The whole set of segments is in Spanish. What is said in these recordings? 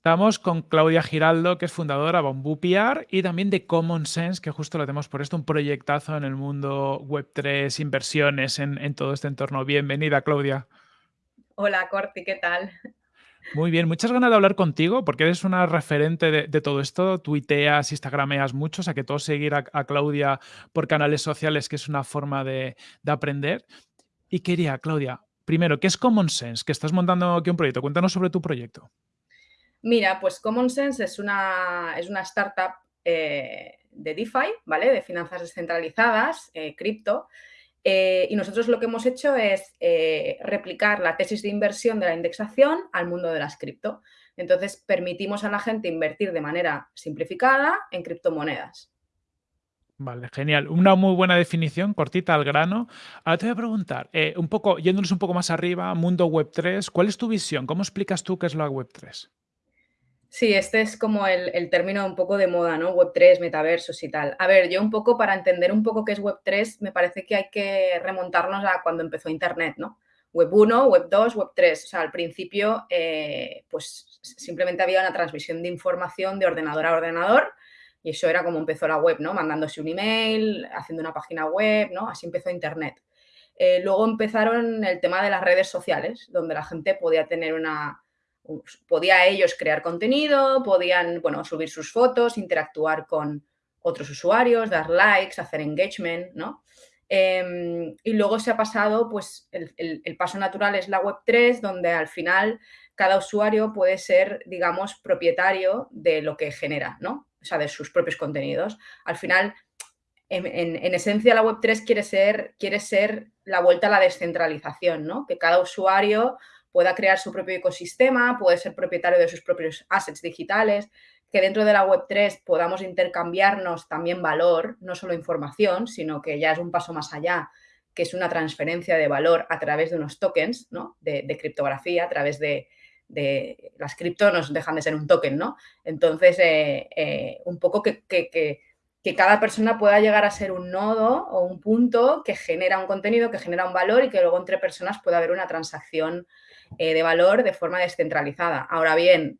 Estamos con Claudia Giraldo, que es fundadora de Bamboo PR y también de Common Sense, que justo lo tenemos por esto, un proyectazo en el mundo Web3, inversiones en, en todo este entorno. Bienvenida, Claudia. Hola, Corti, ¿qué tal? Muy bien, muchas ganas de hablar contigo porque eres una referente de, todo esto, tuiteas, instagrameas mucho, o sea que todo seguir a, Claudia por canales sociales, que es una forma de, de aprender. Y quería, Claudia, primero, ¿qué es Common Sense? Que estás montando aquí un proyecto. Cuéntanos sobre tu proyecto. Mira, pues Common Sense es una, es una startup eh, de DeFi, ¿vale? De finanzas descentralizadas, eh, cripto. Eh, y nosotros lo que hemos hecho es replicar la tesis de inversión de la indexación al mundo de las cripto. Entonces, permitimos a la gente invertir de manera simplificada en criptomonedas. Vale, genial. Una muy buena definición, cortita al grano. Ahora te voy a preguntar, un poco, yéndonos un poco más arriba, mundo web 3, ¿cuál es tu visión? ¿Cómo explicas tú qué es la web 3? Sí, este es como el, término un poco de moda, ¿no? Web3, metaversos y tal. A ver, yo un poco para entender un poco qué es Web3, me parece que hay que remontarnos a cuando empezó Internet, ¿no? Web 1, Web 2, Web 3. O sea, al principio, eh, pues simplemente había una transmisión de información de ordenador a ordenador y eso era como empezó la web, ¿no? Mandándose un email, haciendo una página web, ¿no? Así empezó Internet. Eh, luego empezaron el tema de las redes sociales, donde la gente podía tener una podía ellos crear contenido, podían, bueno, subir sus fotos, interactuar con otros usuarios, dar likes, hacer engagement, ¿no? Em, y luego se ha pasado, pues el, paso natural es la Web3, donde al final cada usuario puede ser, digamos, propietario de lo que genera, ¿no? O sea, de sus propios contenidos. Al final, en, en esencia, la Web3 quiere ser, quiere ser la vuelta a la descentralización, ¿no? Que cada usuario pueda crear su propio ecosistema, puede ser propietario de sus propios assets digitales, que dentro de la Web3 podamos intercambiarnos también valor, no solo información, sino que ya es un paso más allá, que es una transferencia de valor a través de unos tokens ¿no? de, criptografía, a través de, las cripto nos dejan de ser un token, ¿no? Entonces, eh, eh, un poco que, que, cada persona pueda llegar a ser un nodo o un punto que genera un contenido, que genera un valor y que luego entre personas pueda haber una transacción eh, de valor de forma descentralizada. Ahora bien,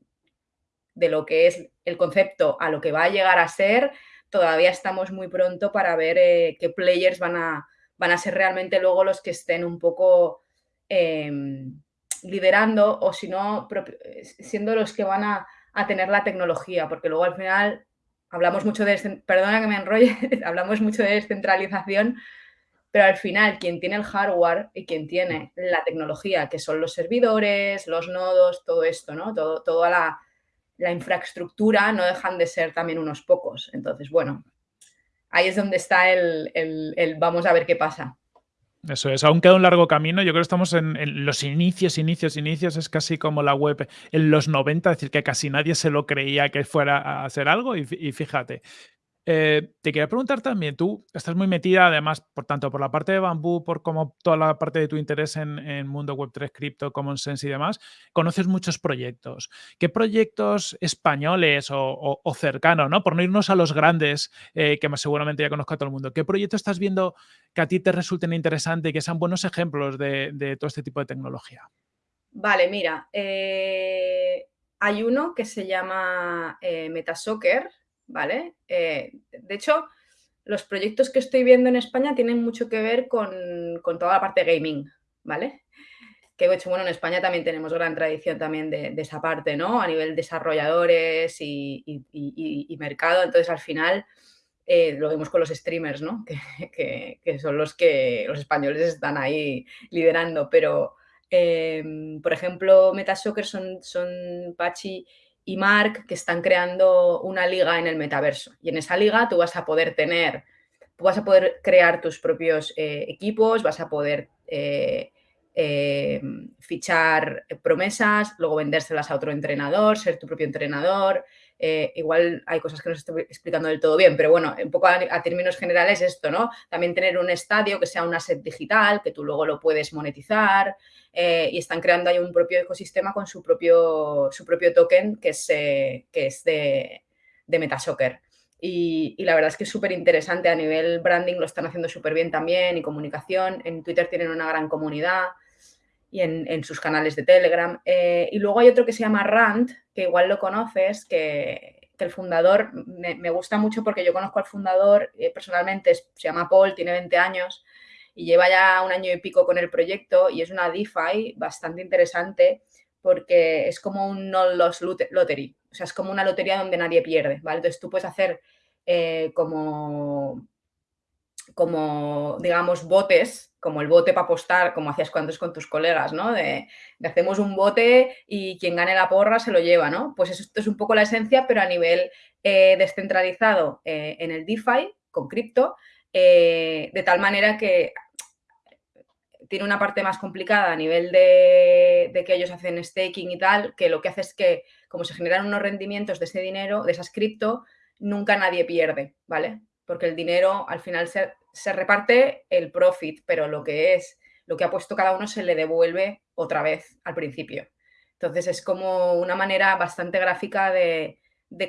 de lo que es el concepto a lo que va a llegar a ser, todavía estamos muy pronto para ver eh, qué players van a, van a ser realmente luego los que estén un poco em, liderando o si no, siendo los que van a, a, tener la tecnología, porque luego al final hablamos mucho de, perdona que me hablamos mucho de descentralización, pero al final quien tiene el hardware y quien tiene la tecnología, que son los servidores, los nodos, todo esto, ¿no? Todo, toda la, infraestructura no dejan de ser también unos pocos. Entonces, bueno, ahí es donde está el, el, vamos a ver qué pasa. Eso es, aún queda un largo camino. Yo creo que estamos en, los inicios, inicios, inicios. Es casi como la web en los 90, es decir, que casi nadie se lo creía que fuera a hacer algo. y fíjate, eh, te quería preguntar también, tú estás muy metida además, por tanto, por la parte de Bambú, por como toda la parte de tu interés en, mundo web3, cripto, common sense y demás, conoces muchos proyectos. ¿Qué proyectos españoles o, cercanos, ¿no? por no irnos a los grandes, eh, que más seguramente ya conozco a todo el mundo, qué proyectos estás viendo que a ti te resulten interesantes y que sean buenos ejemplos de, todo este tipo de tecnología? Vale, mira, eh, hay uno que se llama Metasoccer, ¿vale? Eh, de hecho, los proyectos que estoy viendo en España tienen mucho que ver con, toda la parte gaming, ¿vale? Que de hecho, bueno, en España también tenemos gran tradición también de, esa parte, ¿no? A nivel desarrolladores y, mercado, entonces al final eh, lo vemos con los streamers, ¿no? Que, son los que los españoles están ahí liderando, pero... Em, por ejemplo, Metasoccer son, son Pachi y Mark que están creando una liga en el metaverso. Y en esa liga tú vas a poder tener, vas a poder crear tus propios eh, equipos, vas a poder eh, eh, fichar promesas, luego vendérselas a otro entrenador, ser tu propio entrenador, eh, igual hay cosas que no estoy explicando del todo bien, pero bueno, un poco a, términos generales esto, ¿no? También tener un estadio que sea un asset digital, que tú luego lo puedes monetizar eh, y están creando ahí un propio ecosistema con su propio, su propio token que es, eh, que es de, de Metasoccer. Y, y, la verdad es que es súper interesante a nivel branding, lo están haciendo súper bien también y comunicación. En Twitter tienen una gran comunidad. Y en, sus canales de Telegram. Eh, y luego hay otro que se llama Rand, que igual lo conoces, que, el fundador me, gusta mucho porque yo conozco al fundador eh, personalmente, se llama Paul, tiene 20 años y lleva ya un año y pico con el proyecto y es una DeFi bastante interesante porque es como un no-loss lottery, o sea, es como una lotería donde nadie pierde, ¿vale? Entonces tú puedes hacer eh, como, como, digamos, botes, como el bote para apostar, como hacías cuando es con tus colegas, ¿no? De, hacemos un bote y quien gane la porra se lo lleva, ¿no? Pues esto es un poco la esencia, pero a nivel eh, descentralizado eh, en el DeFi, con cripto, de tal manera que tiene una parte más complicada a nivel de, de, que ellos hacen staking y tal, que lo que hace es que, como se generan unos rendimientos de ese dinero, de esas cripto, nunca nadie pierde, ¿vale? Porque el dinero al final se, reparte el profit, pero lo que es, lo que ha puesto cada uno se le devuelve otra vez al principio. Entonces es como una manera bastante gráfica de,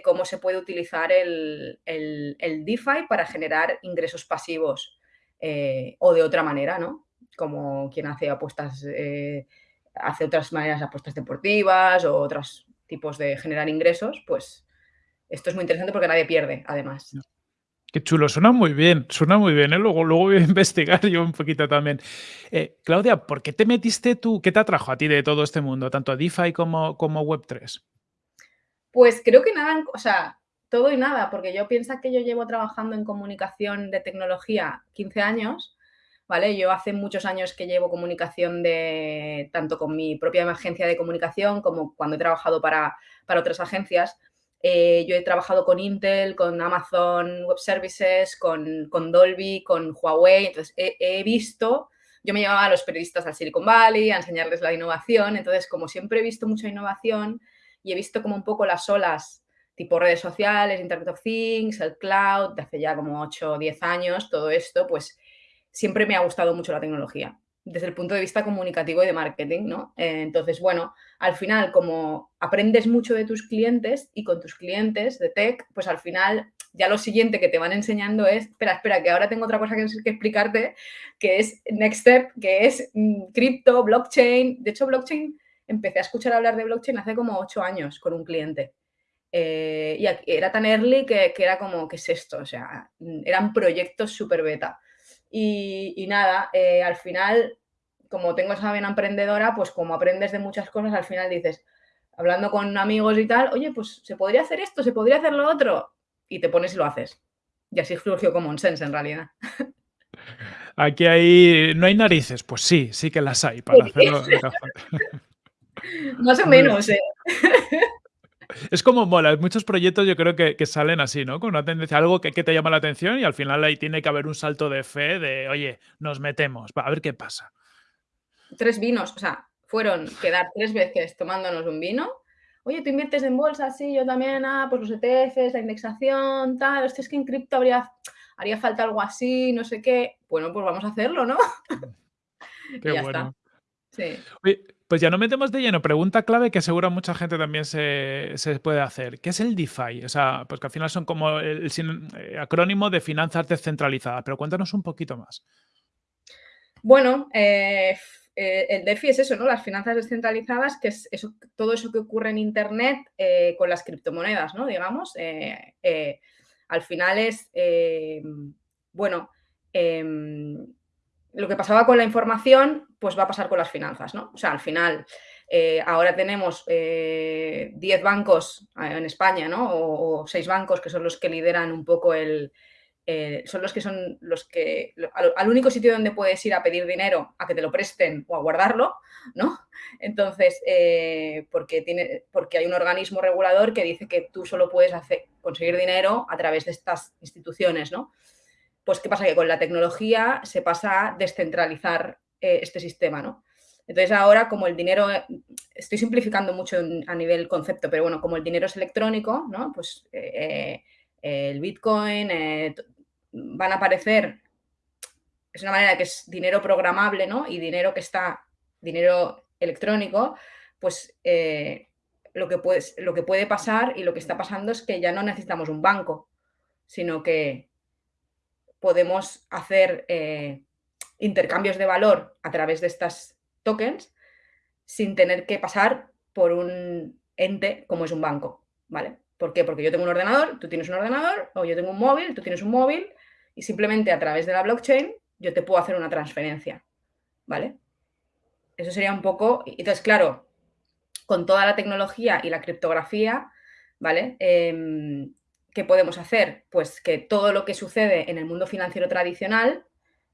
cómo se puede utilizar el, DeFi para generar ingresos pasivos eh, o de otra manera, ¿no? Como quien hace apuestas, eh, hace otras maneras, apuestas deportivas o otros tipos de generar ingresos, pues esto es muy interesante porque nadie pierde, además. Qué chulo, suena muy bien, suena muy bien, ¿eh? luego, luego voy a investigar yo un poquito también. Eh, Claudia, ¿por qué te metiste tú, qué te atrajo a ti de todo este mundo, tanto a DeFi como, como Web3? Pues creo que nada, o sea, todo y nada, porque yo pienso que yo llevo trabajando en comunicación de tecnología 15 años, ¿vale? Yo hace muchos años que llevo comunicación de, tanto con mi propia agencia de comunicación como cuando he trabajado para, para otras agencias. Eh, yo he trabajado con Intel, con Amazon Web Services, con, Dolby, con Huawei. Entonces, he, visto, yo me llevaba a los periodistas al Silicon Valley a enseñarles la innovación. Entonces, como siempre he visto mucha innovación y he visto como un poco las olas, tipo redes sociales, Internet of Things, el cloud, de hace ya como 8 o 10 años, todo esto, pues siempre me ha gustado mucho la tecnología desde el punto de vista comunicativo y de marketing, ¿no? Eh, entonces, bueno, al final, como aprendes mucho de tus clientes y con tus clientes de tech, pues al final ya lo siguiente que te van enseñando es, espera, espera, que ahora tengo otra cosa que, explicarte, que es Next Step, que es mm, cripto, blockchain. De hecho, blockchain, empecé a escuchar hablar de blockchain hace como ocho años con un cliente. Eh, y era tan early que, era como, ¿qué es esto? O sea, eran proyectos súper beta. Y, nada, eh, al final, como tengo esa vena emprendedora, pues como aprendes de muchas cosas, al final dices, hablando con amigos y tal, oye, pues se podría hacer esto, se podría hacer lo otro, y te pones y lo haces. Y así surgió como un sense en realidad. Aquí hay, no hay narices, pues sí, sí que las hay para hacerlo. Más o menos, ¿eh? Es como mola, muchos proyectos yo creo que, salen así, ¿no? Con una tendencia, algo que, te llama la atención y al final ahí tiene que haber un salto de fe de, oye, nos metemos, a ver qué pasa. Tres vinos, o sea, fueron quedar tres veces tomándonos un vino. Oye, tú inviertes en bolsa, sí, yo también, ah, pues los ETFs, la indexación, tal, es que en cripto habría, haría falta algo así, no sé qué. Bueno, pues vamos a hacerlo, ¿no? Qué bueno. Sí. Pues ya no metemos de lleno. Pregunta clave que seguro mucha gente también se, puede hacer. ¿Qué es el DeFi? O sea, pues que al final son como el, eh, acrónimo de finanzas descentralizadas, pero cuéntanos un poquito más. Bueno, eh, eh, el DeFi es eso, ¿no? Las finanzas descentralizadas, que es eso, todo eso que ocurre en Internet con las criptomonedas, ¿no? Digamos. al final es, bueno, em, lo que pasaba con la información, pues va a pasar con las finanzas, ¿no? O sea, al final, eh, ahora tenemos 10 eh, bancos eh, en España, ¿no? O, 6 bancos que son los que lideran un poco el... son los que son los que... Al, único sitio donde puedes ir a pedir dinero, a que te lo presten o a guardarlo, ¿no? Entonces, porque, tiene, porque hay un organismo regulador que dice que tú solo puedes conseguir dinero a través de estas instituciones, ¿no? Pues, ¿qué pasa? Que con la tecnología se pasa a descentralizar eh, este sistema, ¿no? Entonces, ahora, como el dinero, estoy simplificando mucho a nivel concepto, pero bueno, como el dinero es electrónico, ¿no? Pues eh, eh, el Bitcoin, van a aparecer, es una manera que es dinero programable, ¿no? Y dinero que está, dinero electrónico, pues lo, que lo que puede pasar y lo que está pasando es que ya no necesitamos un banco, sino que podemos hacer eh, intercambios de valor a través de estas tokens sin tener que pasar por un ente como es un banco, ¿vale? ¿Por qué? Porque yo tengo un ordenador, tú tienes un ordenador, o yo tengo un móvil, tú tienes un móvil, y simplemente a través de la blockchain yo te puedo hacer una transferencia, ¿vale? Eso sería un poco... Entonces, claro, con toda la tecnología y la criptografía, ¿vale? Em, ¿Qué podemos hacer? Pues que todo lo que sucede en el mundo financiero tradicional,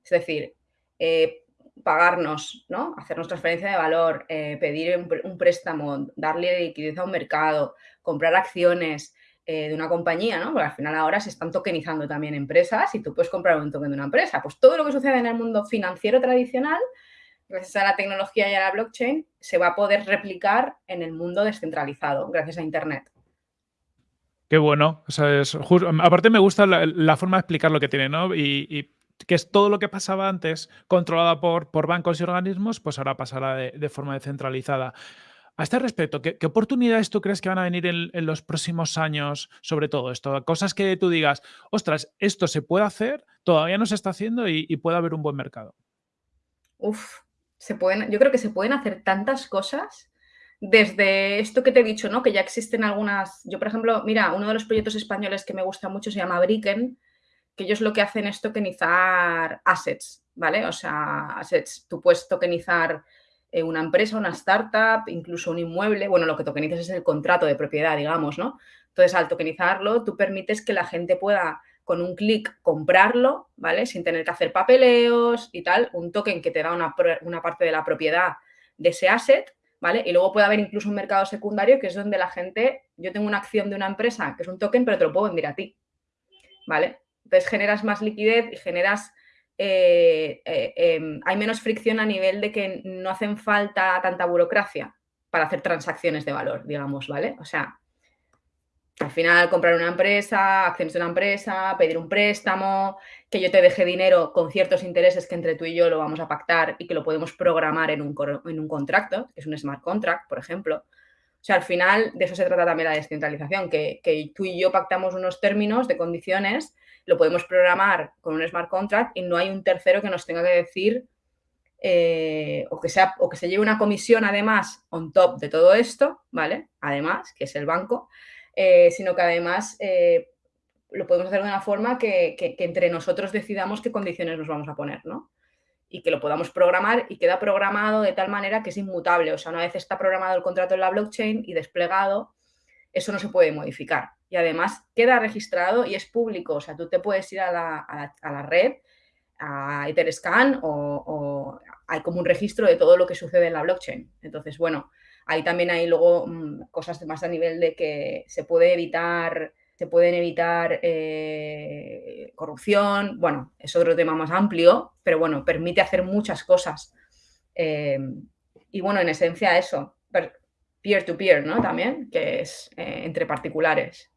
es decir, eh, pagarnos, ¿no? Hacernos transferencia de valor, eh, pedir un, préstamo, darle liquidez a un mercado, comprar acciones eh, de una compañía, ¿no? Porque al final ahora se están tokenizando también empresas y tú puedes comprar un token de una empresa. Pues todo lo que sucede en el mundo financiero tradicional, gracias a la tecnología y a la blockchain, se va a poder replicar en el mundo descentralizado, gracias a Internet. Qué bueno. aparte me gusta la, forma de explicar lo que tiene, ¿no? Y, que es todo lo que pasaba antes controlado por, por bancos y organismos, pues ahora pasará de, forma descentralizada. A este respecto, ¿qué, oportunidades tú crees que van a venir en, los próximos años sobre todo esto? Cosas que tú digas, ostras, esto se puede hacer, todavía no se está haciendo y, y puede haber un buen mercado. Uf, se pueden, yo creo que se pueden hacer tantas cosas desde esto que te he dicho, ¿no? Que ya existen algunas. Yo, por ejemplo, mira, uno de los proyectos españoles que me gusta mucho se llama Bricken, que ellos lo que hacen es tokenizar assets, ¿vale? O sea, assets. Tú puedes tokenizar eh, una empresa, una startup, incluso un inmueble. Bueno, lo que tokenizas es el contrato de propiedad, digamos, ¿no? Entonces, al tokenizarlo, tú permites que la gente pueda con un clic comprarlo, ¿vale? Sin tener que hacer papeleos y tal, un token que te da una, una parte de la propiedad de ese asset ¿vale? Y luego puede haber incluso un mercado secundario que es donde la gente, yo tengo una acción de una empresa que es un token, pero te lo puedo vender a ti, ¿vale? Entonces generas más liquidez y generas, eh, eh, em, hay menos fricción a nivel de que no hacen falta tanta burocracia para hacer transacciones de valor, digamos, ¿vale? O sea, al final comprar una empresa, acciones de una empresa, pedir un préstamo, que yo te deje dinero con ciertos intereses que entre tú y yo lo vamos a pactar y que lo podemos programar en un, en un contrato, que es un smart contract, por ejemplo. O sea, al final de eso se trata también la descentralización, que, que tú y yo pactamos unos términos de condiciones, lo podemos programar con un smart contract y no hay un tercero que nos tenga que decir eh, o, que sea, o que se lleve una comisión además on top de todo esto, ¿vale? Además, que es el banco, eh, sino que además eh, lo podemos hacer de una forma que, entre nosotros decidamos qué condiciones nos vamos a poner, ¿no? Y que lo podamos programar y queda programado de tal manera que es inmutable. O sea, una vez está programado el contrato en la blockchain y desplegado, eso no se puede modificar. Y además queda registrado y es público. O sea, tú te puedes ir a la, red, a Etherscan o, o hay como un registro de todo lo que sucede en la blockchain. Entonces, bueno, Ahí también hay luego mm, cosas más a nivel de que se puede evitar, se pueden evitar eh, corrupción, bueno, es otro tema más amplio, pero bueno, permite hacer muchas cosas. Eh, y bueno, en esencia eso, peer-to-peer, ¿no? También, que es eh, entre particulares.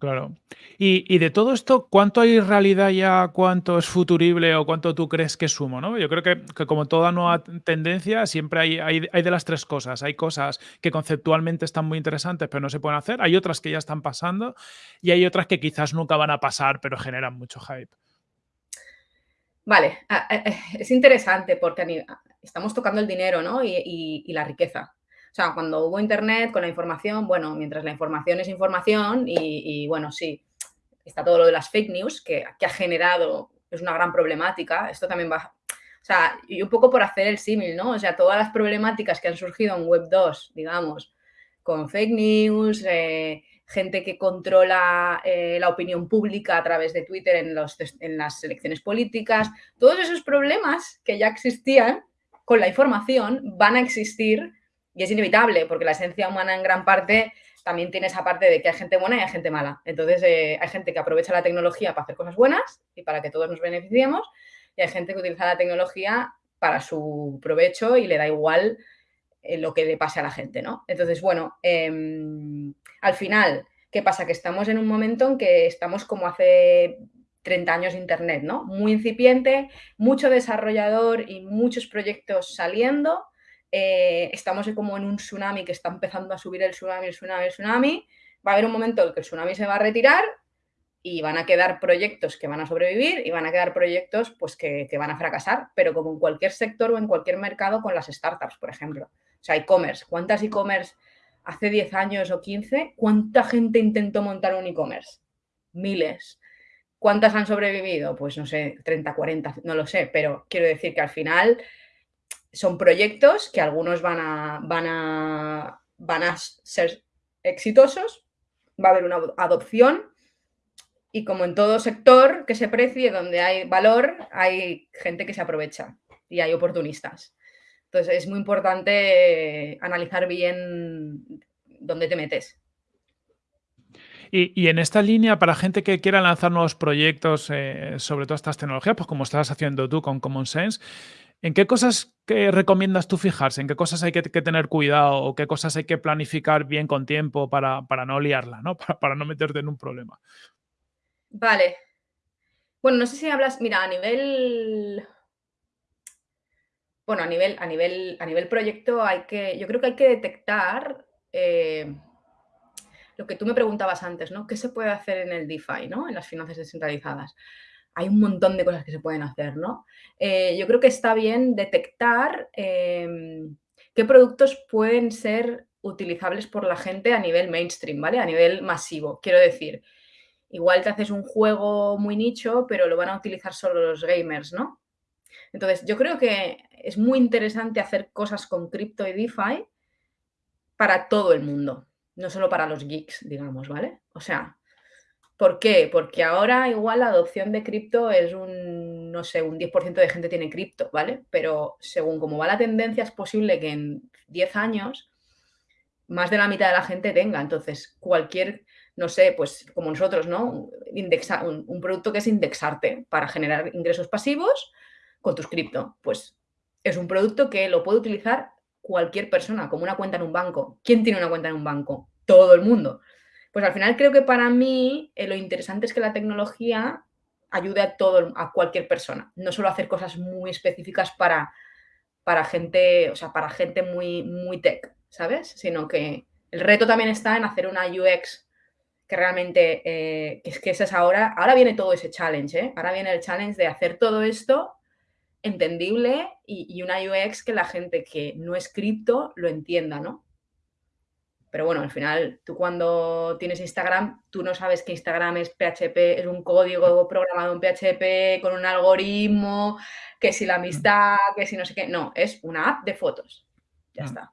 Claro. Y, de todo esto, ¿cuánto hay realidad ya? ¿Cuánto es futurible o cuánto tú crees que es humo? ¿no? Yo creo que, como toda nueva tendencia, siempre hay, hay, de las tres cosas. Hay cosas que conceptualmente están muy interesantes, pero no se pueden hacer. Hay otras que ya están pasando y hay otras que quizás nunca van a pasar, pero generan mucho hype. Vale, es interesante porque estamos tocando el dinero ¿no? y la riqueza. O sea, cuando hubo internet con la información, bueno, mientras la información es información y, bueno, sí, está todo lo de las fake news que, ha generado, es una gran problemática, esto también va... O sea, y un poco por hacer el símil, ¿no? O sea, todas las problemáticas que han surgido en Web 2, digamos, con fake news, eh, gente que controla eh, la opinión pública a través de Twitter en, los, en las elecciones políticas, todos esos problemas que ya existían con la información van a existir y es inevitable, porque la esencia humana en gran parte también tiene esa parte de que hay gente buena y hay gente mala. Entonces, eh, hay gente que aprovecha la tecnología para hacer cosas buenas y para que todos nos beneficiemos, y hay gente que utiliza la tecnología para su provecho y le da igual eh, lo que le pase a la gente, ¿no? Entonces, bueno, em, al final, ¿qué pasa? Que estamos en un momento en que estamos como hace 30 años de Internet, ¿no? Muy incipiente, mucho desarrollador y muchos proyectos saliendo, eh, estamos como en un tsunami que está empezando a subir el tsunami, el tsunami, el tsunami. Va a haber un momento en que el tsunami se va a retirar y van a quedar proyectos que van a sobrevivir y van a quedar proyectos pues, que, van a fracasar, pero como en cualquier sector o en cualquier mercado con las startups, por ejemplo. O sea, e-commerce. ¿Cuántas e-commerce hace 10 años o 15? ¿Cuánta gente intentó montar un e-commerce? Miles. ¿Cuántas han sobrevivido? Pues no sé, 30, 40, no lo sé, pero quiero decir que al final son proyectos que algunos van a, van a, van a ser exitosos, va a haber una adopción y como en todo sector que se precie, donde hay valor, hay gente que se aprovecha y hay oportunistas. Entonces es muy importante analizar bien dónde te metes. Y, en esta línea, para gente que quiera lanzar nuevos proyectos eh, sobre todas estas tecnologías, pues como estás haciendo tú con Common Sense, ¿en qué cosas que recomiendas tú fijarse? ¿En qué cosas hay que, tener cuidado o qué cosas hay que planificar bien con tiempo para, no liarla, ¿no? para no meterte en un problema? Vale. Bueno, no sé si hablas, mira, a nivel bueno, a nivel a nivel a nivel proyecto hay que yo creo que hay que detectar, eh, lo que tú me preguntabas antes, ¿no? ¿Qué se puede hacer en el DeFi, no? En las finanzas descentralizadas. Hay un montón de cosas que se pueden hacer, ¿no? Eh, yo creo que está bien detectar, em, qué productos pueden ser utilizables por la gente a nivel mainstream, ¿vale? A nivel masivo. Quiero decir, igual te haces un juego muy nicho, pero lo van a utilizar solo los gamers, ¿no? Entonces, yo creo que es muy interesante hacer cosas con cripto y DeFi para todo el mundo, no solo para los geeks, digamos, ¿vale? O sea, ¿por qué? Porque ahora igual la adopción de cripto es un, no sé, un 10% de gente tiene cripto, ¿vale? Pero según cómo va la tendencia, es posible que en 10 años más de la mitad de la gente tenga. Entonces, cualquier no sé, pues como nosotros, ¿no? Indexa, un, producto que es indexarte para generar ingresos pasivos con tus cripto. Pues es un producto que lo puede utilizar cualquier persona, como una cuenta en un banco. ¿Quién tiene una cuenta en un banco? Todo el mundo. Pues al final creo que para mí eh, lo interesante es que la tecnología ayude a todo, a cualquier persona. No solo hacer cosas muy específicas para, para gente, o sea, para gente muy, muy tech, ¿sabes? Sino que el reto también está en hacer una UX que realmente, eh, es que esa es ahora, ahora viene todo ese challenge, ¿eh? ahora viene el challenge de hacer todo esto entendible y, una UX que la gente que no es cripto lo entienda, ¿no? Pero bueno, al final, tú cuando tienes Instagram, tú no sabes que Instagram es PHP, es un código programado en PHP con un algoritmo, que si la amistad, que si no sé qué. No, es una app de fotos. Ya está.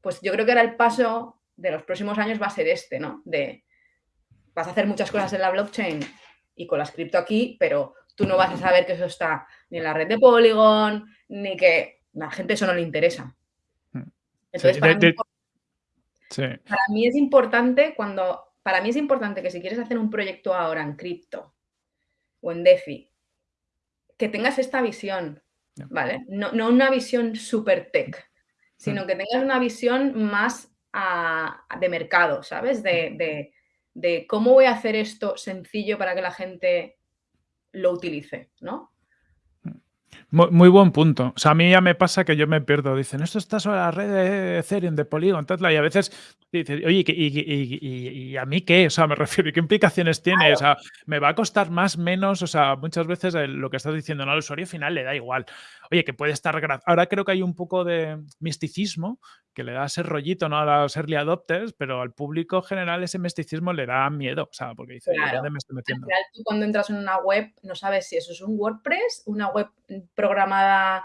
Pues yo creo que ahora el paso de los próximos años va a ser este, ¿no? De vas a hacer muchas cosas en la blockchain y con las cripto aquí, pero tú no vas a saber que eso está ni en la red de Polygon, ni que la gente eso no le interesa. Hmm. Entonces, para, mí, es importante cuando, para mí es importante que si quieres hacer un proyecto ahora en cripto o en DeFi, que tengas esta visión, ¿vale? No, una visión super tech, sino hmm. que tengas una visión más de mercado, ¿sabes? de, de cómo voy a hacer esto sencillo para que la gente lo utilice, ¿no? Muy, buen punto. O sea, a mí ya me pasa que yo me pierdo. Dicen, esto está sobre la red de Ethereum, de Polygon, tal, y a veces dices, oye, y, a mí qué? O sea, me refiero, ¿qué implicaciones tiene? O sea, ¿me va a costar más, menos? O sea, muchas veces lo que estás diciendo, ¿no? al usuario final le da igual. Oye, que puede estar... Ahora creo que hay un poco de misticismo que le da ese rollito ¿no? a los early adopters, pero al público general ese misticismo le da miedo, o sea, porque dice, ¿dónde me estoy metiendo? tú cuando entras en una web no sabes si eso es un WordPress, una web programada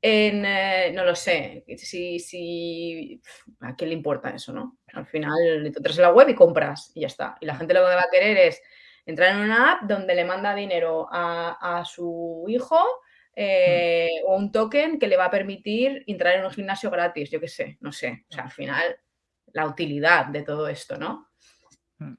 en, eh, no lo sé, si, si, ¿a quién le importa eso, no? Al final entras en la web y compras y ya está. Y la gente lo que va a querer es entrar en una app donde le manda dinero a, a su hijo eh, o un token que le va a permitir entrar en un gimnasio gratis, yo qué sé, no sé. O sea, al final, la utilidad de todo esto, ¿no? Mm,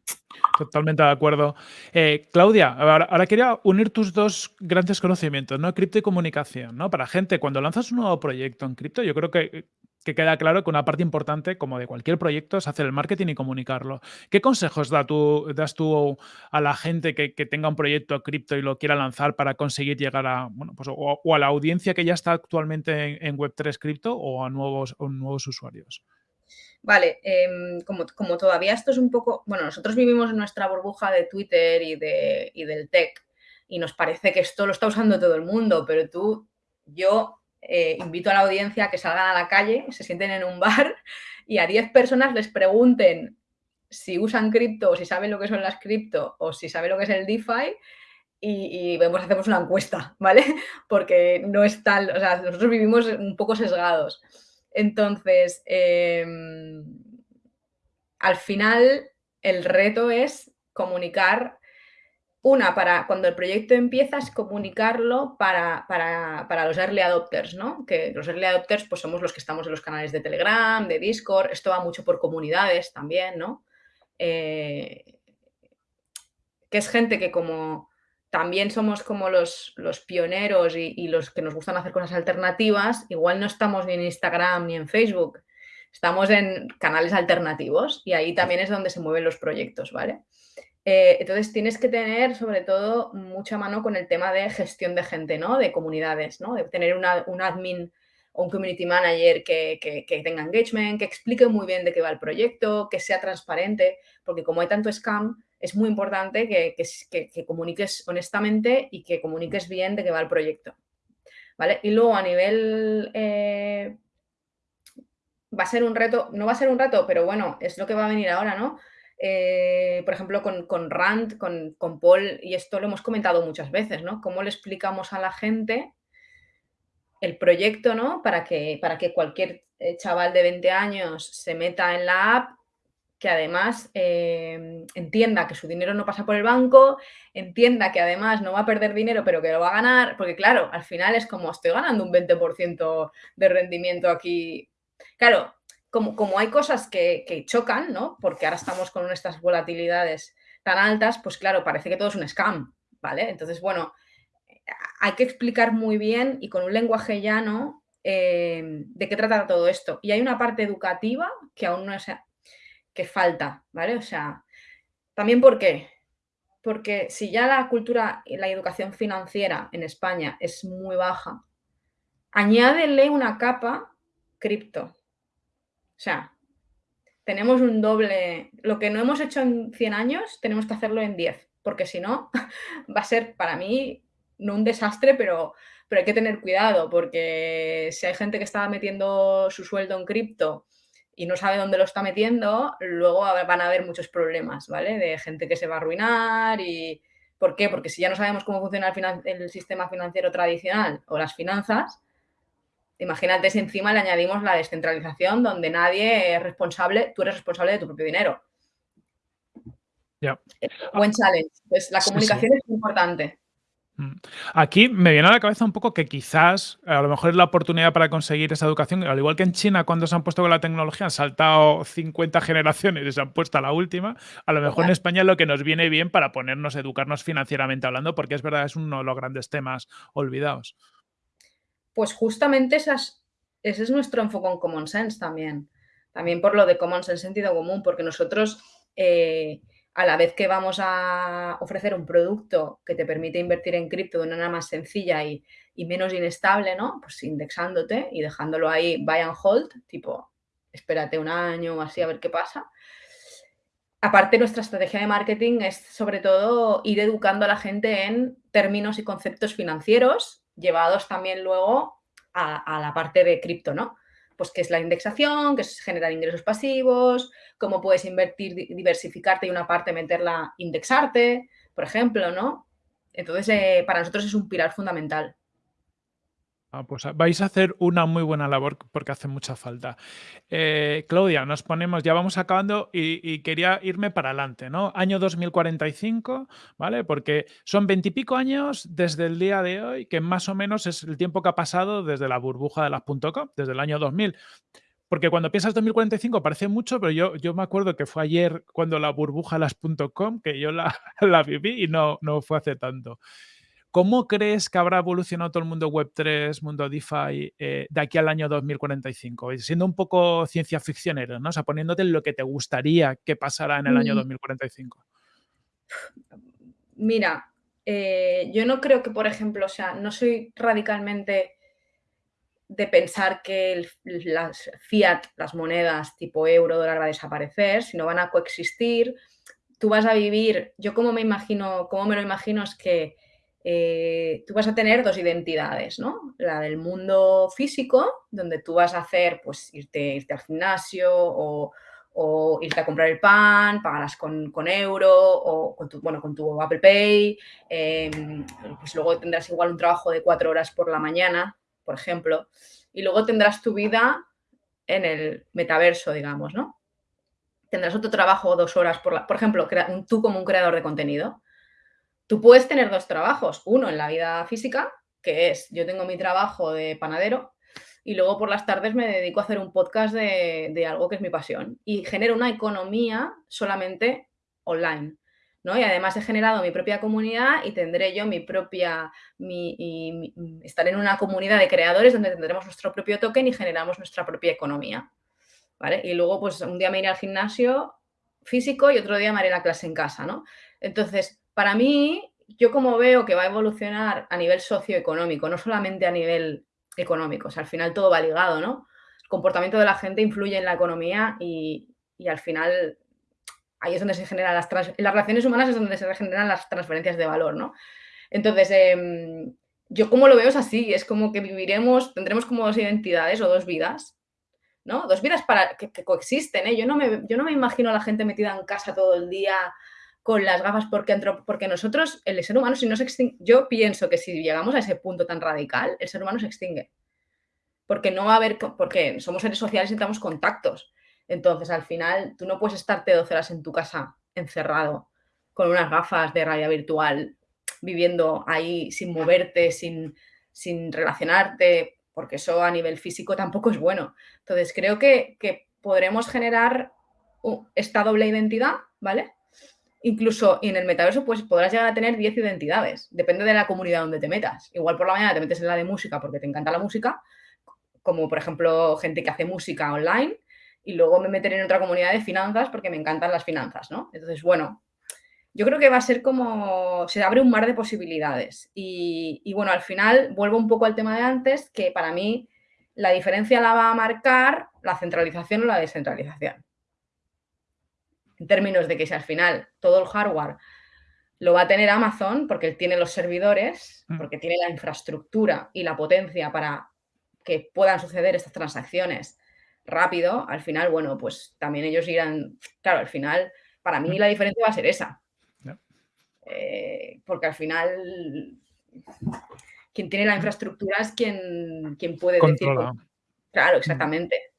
totalmente de acuerdo. Eh, Claudia, ahora, quería unir tus dos grandes conocimientos, ¿no? Cripto y comunicación, ¿no? Para gente, cuando lanzas un nuevo proyecto en cripto, yo creo que que queda claro que una parte importante, como de cualquier proyecto, es hacer el marketing y comunicarlo. ¿Qué consejos das tú a la gente que, tenga un proyecto cripto y lo quiera lanzar para conseguir llegar a, bueno, pues, o, a la audiencia que ya está actualmente en, Web3 cripto o a nuevos usuarios? Vale, em, como, como, todavía esto es un poco, bueno, nosotros vivimos en nuestra burbuja de Twitter y, de, y del tech y nos parece que esto lo está usando todo el mundo, pero tú, yo eh, invito a la audiencia a que salgan a la calle, se sienten en un bar y a 10 personas les pregunten si usan cripto o si saben lo que son las cripto o si saben lo que es el DeFi y, y vemos, hacemos una encuesta, ¿vale? Porque no es tal, o sea, nosotros vivimos un poco sesgados. Entonces, em, al final, el reto es comunicar una, para cuando el proyecto empieza es comunicarlo para, para, los early adopters, ¿no? Que los early adopters pues somos los que estamos en los canales de Telegram, de Discord, esto va mucho por comunidades también, ¿no? Eh, que es gente que como también somos como los, los pioneros y, los que nos gustan hacer cosas alternativas, igual no estamos ni en Instagram ni en Facebook, estamos en canales alternativos y ahí también es donde se mueven los proyectos, ¿vale? Eh, entonces tienes que tener sobre todo mucha mano con el tema de gestión de gente, ¿no? De comunidades, ¿no? De tener un admin o un community manager que, tenga engagement, que explique muy bien de qué va el proyecto, que sea transparente, porque como hay tanto scam, es muy importante que, comuniques honestamente y que comuniques bien de qué va el proyecto. ¿Vale? Y luego a nivel... Eh, va a ser un reto, no va a ser un reto, pero bueno, es lo que va a venir ahora, ¿no? Eh, por ejemplo, con, Rand, con, Paul, y esto lo hemos comentado muchas veces, ¿no? ¿Cómo le explicamos a la gente el proyecto, ¿no? Para que, para que cualquier eh, chaval de 20 años se meta en la app, que además eh, entienda que su dinero no pasa por el banco, entienda que además no va a perder dinero, pero que lo va a ganar, porque claro, al final es como estoy ganando un 20% de rendimiento aquí. Claro, como, hay cosas que, chocan, ¿no? Porque ahora estamos con estas volatilidades tan altas, pues claro, parece que todo es un scam, ¿vale? Entonces, bueno, hay que explicar muy bien y con un lenguaje llano eh, de qué trata todo esto. Y hay una parte educativa que aún no es, que falta, ¿vale? O sea, también ¿por qué? Porque si ya la cultura y la educación financiera en España es muy baja, añádele una capa cripto. O sea, tenemos un doble... Lo que no hemos hecho en 100 años, tenemos que hacerlo en 10, porque si no, va a ser para mí no un desastre, pero, pero hay que tener cuidado, porque si hay gente que está metiendo su sueldo en cripto y no sabe dónde lo está metiendo, luego van a haber muchos problemas, ¿vale? De gente que se va a arruinar y... ¿Por qué? Porque si ya no sabemos cómo funciona el, el sistema financiero tradicional o las finanzas, Imagínate si encima le añadimos la descentralización donde nadie es responsable, tú eres responsable de tu propio dinero. Ya. Buen challenge. Pues la comunicación es importante. Mm. Aquí me viene a la cabeza un poco que quizás a lo mejor es la oportunidad para conseguir esa educación, al igual que en China cuando se han puesto con la tecnología han saltado 50 generaciones y se han puesto a la última, a lo mejor en España es lo que nos viene bien para ponernos, educarnos financieramente hablando, porque es verdad, es uno de los grandes temas olvidados pues justamente esas, ese es nuestro enfoque en Common Sense también. También por lo de Common Sense sentido común, porque nosotros, eh, a la vez que vamos a ofrecer un producto que te permite invertir en cripto de una manera más sencilla y, menos inestable, ¿no? Pues indexándote y dejándolo ahí buy and hold, tipo, espérate un año o así a ver qué pasa. Aparte, nuestra estrategia de marketing es sobre todo ir educando a la gente en términos y conceptos financieros llevados también luego a, la parte de cripto, ¿no? Pues qué es la indexación, qué es generar ingresos pasivos, cómo puedes invertir, diversificarte y una parte meterla, indexarte, por ejemplo, ¿no? Entonces, eh, para nosotros es un pilar fundamental. Ah, pues ah, vais a hacer una muy buena labor porque hace mucha falta. Eh, Claudia, nos ponemos, ya vamos acabando y, quería irme para adelante, ¿no? Año 2045, ¿vale? Porque son veintipico años desde el día de hoy, que más o menos es el tiempo que ha pasado desde la burbuja de las .com, desde el año 2000. Porque cuando piensas 2045 parece mucho, pero yo, yo me acuerdo que fue ayer cuando la burbuja de las .com, que yo la, la viví y no, no fue hace tanto. ¿Cómo crees que habrá evolucionado todo el mundo Web3, mundo DeFi, eh, de aquí al año 2045? Siendo un poco ciencia ficcionero, ¿no? O sea, poniéndote en lo que te gustaría que pasara en el año 2045. Mm. Mira, eh, yo no creo que, por ejemplo, o sea, no soy radicalmente de pensar que las fiat, las monedas tipo euro, dólar va a desaparecer, sino van a coexistir. Tú vas a vivir, yo como me imagino, como me lo imagino es que eh, tú vas a tener dos identidades, ¿no? La del mundo físico, donde tú vas a hacer, pues, irte, irte al gimnasio o, irte a comprar el pan, pagarás con, euro o con tu, bueno, con tu Apple Pay, em, pues luego tendrás igual un trabajo de cuatro horas por la mañana, por ejemplo, y luego tendrás tu vida en el metaverso, digamos, ¿no? Tendrás otro trabajo dos horas por la... Por ejemplo, tú como un creador de contenido, Tú puedes tener dos trabajos, uno en la vida física, que es yo tengo mi trabajo de panadero y luego por las tardes me dedico a hacer un podcast de, algo que es mi pasión y genero una economía solamente online. ¿no? Y además he generado mi propia comunidad y tendré yo mi propia, mi, estaré en una comunidad de creadores donde tendremos nuestro propio token y generamos nuestra propia economía. ¿vale? Y luego pues un día me iré al gimnasio físico y otro día me haré la clase en casa, ¿no? Entonces, para mí, yo como veo que va a evolucionar a nivel socioeconómico, no solamente a nivel económico, o sea, al final todo va ligado, ¿no? El comportamiento de la gente influye en la economía y, al final ahí es donde se generan las, las relaciones humanas es donde se generan las transferencias de valor, ¿no? Entonces, em, yo como lo veo es así, es como que viviremos, tendremos como dos identidades o dos vidas, ¿no? Dos vidas para, que, coexisten, ¿eh? Yo no, me, yo no me imagino a la gente metida en casa todo el día con las gafas porque, nosotros, el ser humano, si no se extingue, yo pienso que si llegamos a ese punto tan radical, el ser humano se extingue. Porque no va a haber, porque somos seres sociales y necesitamos contactos. Entonces, al final, tú no puedes estarte 12 horas en tu casa encerrado con unas gafas de realidad virtual, viviendo ahí sin moverte, sin, sin relacionarte, porque eso a nivel físico tampoco es bueno. Entonces, creo que, que podremos generar esta doble identidad, ¿vale? Incluso en el metaverso pues podrás llegar a tener 10 identidades, depende de la comunidad donde te metas. Igual por la mañana te metes en la de música porque te encanta la música, como por ejemplo gente que hace música online, y luego me meteré en otra comunidad de finanzas porque me encantan las finanzas, ¿no? Entonces, bueno, yo creo que va a ser como, se abre un mar de posibilidades. Y, y bueno, al final vuelvo un poco al tema de antes, que para mí la diferencia la va a marcar la centralización o la descentralización en términos de que si al final todo el hardware lo va a tener Amazon, porque él tiene los servidores, mm. porque tiene la infraestructura y la potencia para que puedan suceder estas transacciones rápido, al final, bueno, pues también ellos irán, claro, al final, para mí mm. la diferencia va a ser esa. Eh, porque al final, quien tiene la infraestructura es quien, quien puede decir... Claro, exactamente.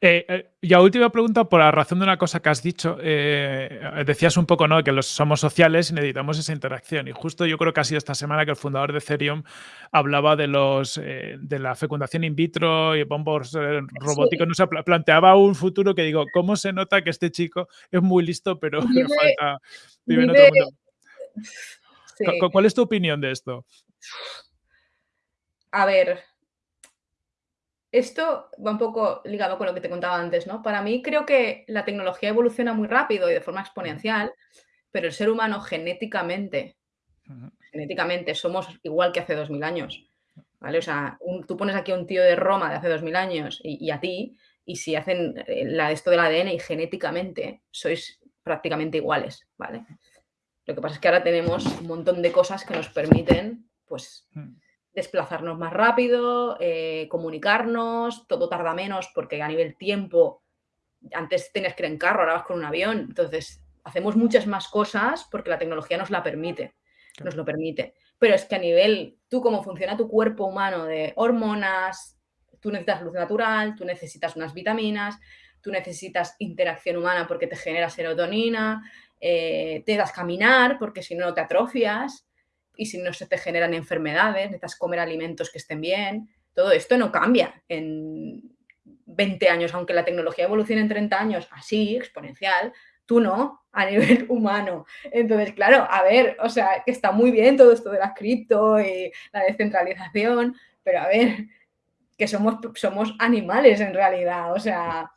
Eh, eh, y a última pregunta, por la razón de una cosa que has dicho, eh, decías un poco ¿no? que los, somos sociales y necesitamos esa interacción. Y justo yo creo que ha sido esta semana que el fundador de Ethereum hablaba de los de la fecundación in vitro y bombos robóticos. No planteaba un futuro que digo, ¿cómo se nota que este chico es muy listo, pero le falta vivir en otro mundo? ¿Cuál es tu opinión de esto? A ver, esto va un poco ligado con lo que te contaba antes, ¿no? Para mí creo que la tecnología evoluciona muy rápido y de forma exponencial, pero el ser humano genéticamente, genéticamente somos igual que hace 2000 años, ¿vale? O sea, tú pones aquí a un tío de Roma de hace 2000 años y, a ti, y si hacen eh, la, esto del ADN y genéticamente sois prácticamente iguales, ¿vale? Lo que pasa es que ahora tenemos un montón de cosas que nos permiten, pues, desplazarnos más rápido, eh, comunicarnos, todo tarda menos porque a nivel tiempo, antes tenías que ir en carro, ahora vas con un avión, entonces hacemos muchas más cosas porque la tecnología nos la permite, nos lo permite. Pero es que a nivel, tú cómo funciona tu cuerpo humano de hormonas, tú necesitas luz natural, tú necesitas unas vitaminas, tú necesitas interacción humana porque te genera serotonina, eh, te das caminar porque si no te atrofias, y si no se te generan enfermedades, necesitas comer alimentos que estén bien. Todo esto no cambia en 20 años, aunque la tecnología evolucione en 30 años, así, exponencial, tú no, a nivel humano. Entonces, claro, a ver, o sea, que está muy bien todo esto de la cripto y la descentralización, pero a ver, que somos, somos animales en realidad, o sea,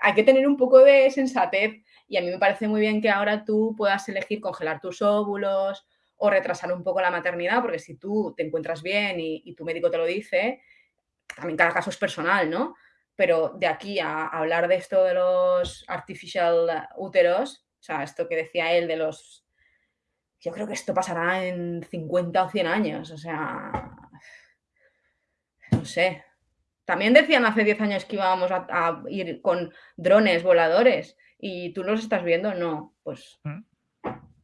hay que tener un poco de sensatez y a mí me parece muy bien que ahora tú puedas elegir congelar tus óvulos o retrasar un poco la maternidad, porque si tú te encuentras bien y, tu médico te lo dice, también cada caso es personal, ¿no? Pero de aquí a, hablar de esto de los artificial úteros, o sea, esto que decía él de los yo creo que esto pasará en 50 o 100 años, o sea, no sé. También decían hace 10 años que íbamos a ir con drones voladores, ¿y tú los estás viendo? No, pues Mm.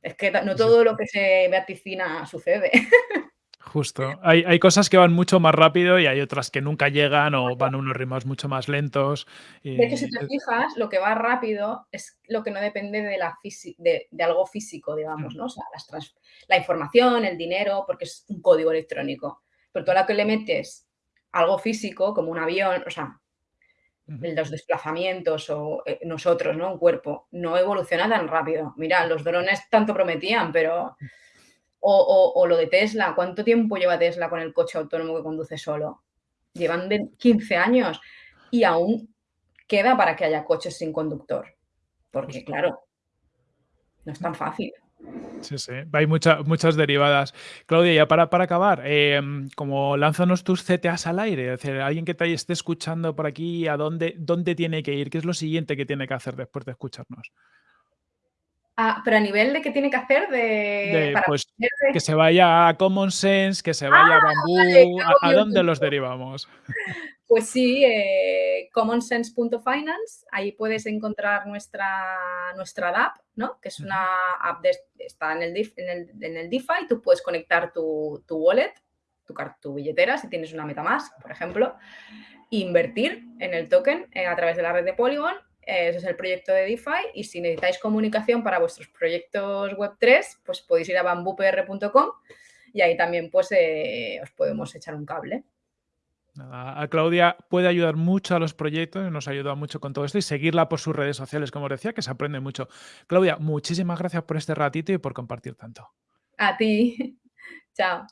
Es que no todo lo que se vaticina sucede. Justo. Hay hay cosas que van mucho más rápido y hay otras que nunca llegan o van a unos ritmos mucho más lentos De hecho, si y, te fijas, lo que va rápido es lo que no depende de la de de algo físico, digamos, Mm. ¿no? O sea, las trans la información, el dinero, porque es un código electrónico. Pero a la que le metes algo físico, como un avión, o sea. Los desplazamientos o, eh, nosotros, ¿no? Un cuerpo, no evoluciona tan rápido. Mira, los drones tanto prometían, pero o o o lo de Tesla, ¿cuánto tiempo lleva Tesla con el coche autónomo que conduce solo? Llevan de 15 años y aún queda para que haya coches sin conductor, porque Justo. claro no es tan fácil. Sí, sí, hay mucha muchas derivadas. Claudia, ya para para acabar, em, como lánzanos tus CTAs al aire, es decir, alguien que te esté escuchando por aquí, ¿a dónde dónde tiene que ir? ¿Qué es lo siguiente que tiene que hacer después de escucharnos? Ah, pero a nivel de qué tiene que hacer de De, para pues, que se vaya a Common Sense, que se ¡Ah! vaya a Vale, Bamboo, que ¿a dónde los derivamos? Pues sí, eh, commonsense.finance, ahí puedes encontrar nuestra nuestra dApp, ¿no? Que es una app de está en el DeF en el en el DeFi, tú puedes conectar tu tu wallet, tu tu billetera, si tienes una MetaMask, por ejemplo, invertir en el token, eh, a través de la red de Polygon, ese es el proyecto de DeFi, y si necesitáis comunicación para vuestros proyectos Web3, pues podéis ir a bamboopr.com y ahí también, pues, eh, os podemos echar un cable. A Claudia puede ayudar mucho a los proyectos, nos ayuda mucho con todo esto y seguirla por sus redes sociales, como decía, que se aprende mucho. Claudia, muchísimas gracias por este ratito y por compartir tanto. A ti. Chao.